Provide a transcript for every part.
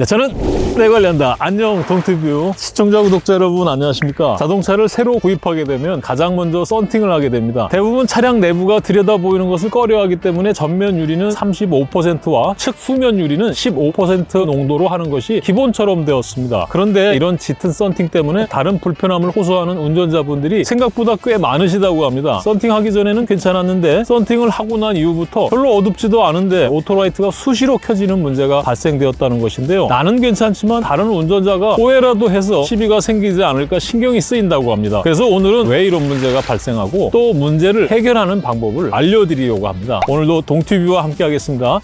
네, 저는 내 관련다. 안녕 동티뷰 시청자 구독자 여러분 안녕하십니까? 자동차를 새로 구입하게 되면 가장 먼저 썬팅을 하게 됩니다. 대부분 차량 내부가 들여다 보이는 것을 꺼려하기 때문에 전면 유리는 35%와 측 후면 유리는 15% 농도로 하는 것이 기본처럼 되었습니다. 그런데 이런 짙은 썬팅 때문에 다른 불편함을 호소하는 운전자분들이 생각보다 꽤 많으시다고 합니다. 썬팅하기 전에는 괜찮았는데 썬팅을 하고 난 이후부터 별로 어둡지도 않은데 auto light가 수시로 켜지는 문제가 발생되었다는 것인데요. 나는 괜찮지만 다른 운전자가 오해라도 해서 시비가 생기지 않을까 신경이 쓰인다고 합니다. 그래서 오늘은 왜 이런 문제가 발생하고 또 문제를 해결하는 방법을 알려드리려고 합니다. 오늘도 동티뷰와 함께 하겠습니다.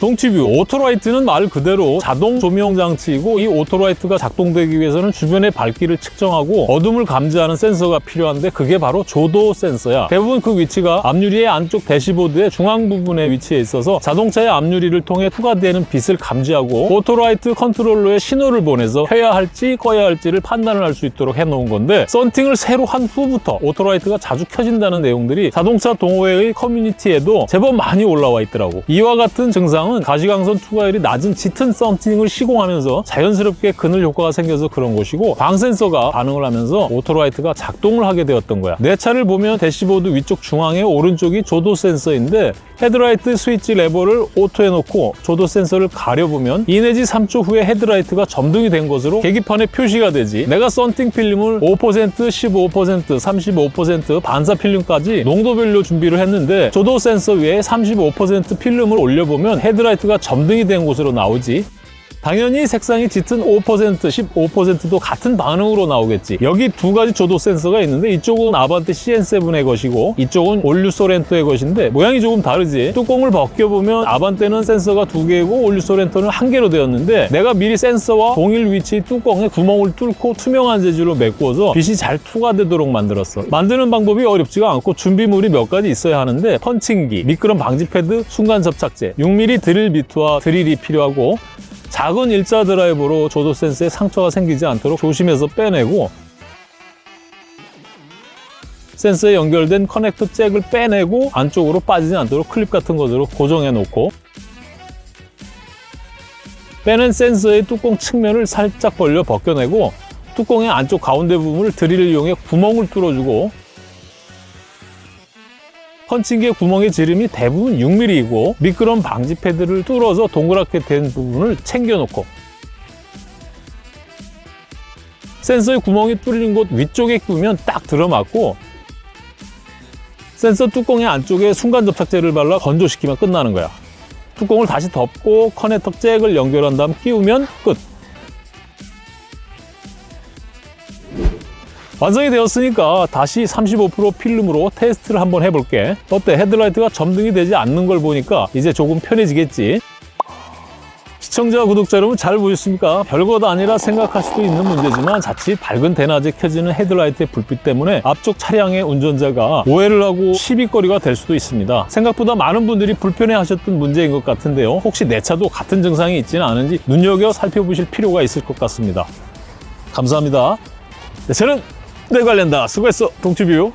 동티뷰. auto light는 말 그대로 자동 조명 장치이고 이 auto light가 작동되기 위해서는 주변의 밝기를 측정하고 어둠을 감지하는 센서가 필요한데 그게 바로 조도 센서야. 대부분 그 위치가 앞유리의 안쪽 대시보드의 중앙 부분에 위치해 있어서 자동차의 앞유리를 통해 투과되는 빛을 감지하고 auto light 컨트롤러에 신호를 보내서 켜야 할지 꺼야 할지를 판단을 할 수 있도록 해놓은 건데 썬팅을 새로 한 후부터 auto light가 자주 켜진다는 내용들이 자동차 동호회의 커뮤니티에도 제법 많이 올라와 있더라고. 이와 같은 증상은 가시광선 투과율이 낮은 짙은 썬팅을 시공하면서 자연스럽게 그늘 효과가 생겨서 그런 것이고 광센서가 반응을 하면서 auto light가 작동을 하게 되었던 거야. 내 차를 보면 대시보드 위쪽 중앙에 오른쪽이 조도 센서인데 헤드라이트 스위치 레버를 auto에 놓고 조도 센서를 가려보면 2 내지 3초 후에 헤드라이트가 점등이 된 것으로 계기판에 표시가 되지. 내가 썬팅 필름을 5%, 15%, 35% 반사 필름까지 농도별로 준비를 했는데 조도 센서 위에 35% 필름을 올려보면 헤드라이트가 점등이 된 것으로 나오지 당연히 색상이 짙은 5%, 15%도 같은 반응으로 나오겠지. 여기 두 가지 조도 센서가 있는데 이쪽은 아반떼 CN7의 것이고 이쪽은 all new 쏘렌토의 것인데 모양이 조금 다르지. 뚜껑을 벗겨보면 아반떼는 센서가 두 개고 all new 쏘렌토는 한 개로 되었는데 내가 미리 센서와 동일 위치 뚜껑에 구멍을 뚫고 투명한 재질로 메꾸어서 빛이 잘 투과되도록 만들었어. 만드는 방법이 어렵지가 않고 준비물이 몇 가지 있어야 하는데 펀칭기, 미끄럼 방지 패드, 순간 접착제, 6mm 드릴 비트와 드릴이 필요하고 작은 일자 드라이버로 조도 센서에 상처가 생기지 않도록 조심해서 빼내고 센서에 연결된 커넥터 잭을 빼내고 안쪽으로 빠지지 않도록 클립 같은 것으로 고정해 놓고 빼낸 센서의 뚜껑 측면을 살짝 벌려 벗겨내고 뚜껑의 안쪽 가운데 부분을 드릴을 이용해 구멍을 뚫어주고 펀칭기의 구멍의 지름이 대부분 6mm이고 미끄럼 방지 패드를 뚫어서 동그랗게 된 부분을 챙겨놓고 센서의 구멍이 뚫린 곳 위쪽에 끼우면 딱 들어맞고 센서 뚜껑의 안쪽에 순간 접착제를 발라 건조시키면 끝나는 거야. 뚜껑을 다시 덮고 커넥터 잭을 연결한 다음 끼우면 끝. 완성이 되었으니까 다시 35% 필름으로 테스트를 한번 해볼게. 어때? 헤드라이트가 점등이 되지 않는 걸 보니까 이제 조금 편해지겠지? 시청자, 구독자 여러분 잘 보셨습니까? 별것 아니라 생각할 수도 있는 문제지만 자칫 밝은 대낮에 켜지는 헤드라이트의 불빛 때문에 앞쪽 차량의 운전자가 오해를 하고 시비거리가 될 수도 있습니다. 생각보다 많은 분들이 불편해하셨던 문제인 것 같은데요. 혹시 내 차도 같은 증상이 있지는 않은지 눈여겨 살펴보실 필요가 있을 것 같습니다. 감사합니다. 네, 저는 내 관련다. 수고했어, 동티뷰.